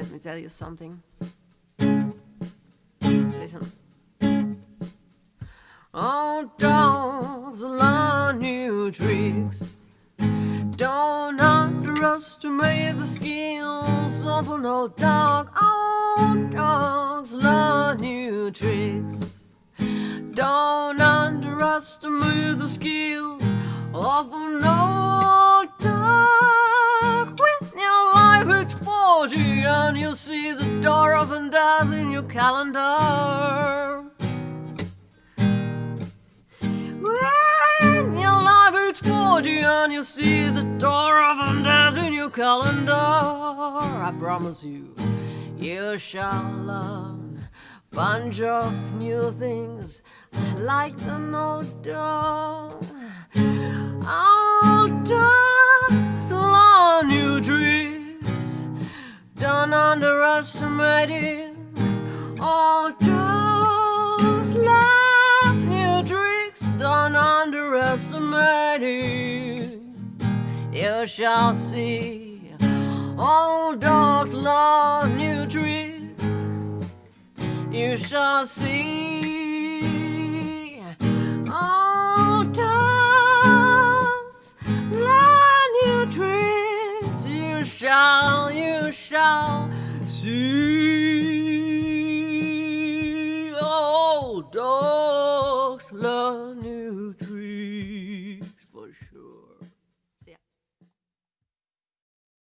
let me tell you something. Listen. Oh, dogs learn new tricks. Don't underestimate the skills of an old dog. Old dogs learn new tricks. Don't underestimate the skills 40 and you see the door of death in your calendar. When your life hits 40 and you see the door of death in your calendar, I promise you, you shall learn a bunch of new things like the no dog. Don't underestimate it. Old dogs learn new tricks. Don't underestimate it. You shall see. Old dogs learn new tricks. You shall see. Old dogs learn new tricks. You shall, shall see. Old dogs love new trees.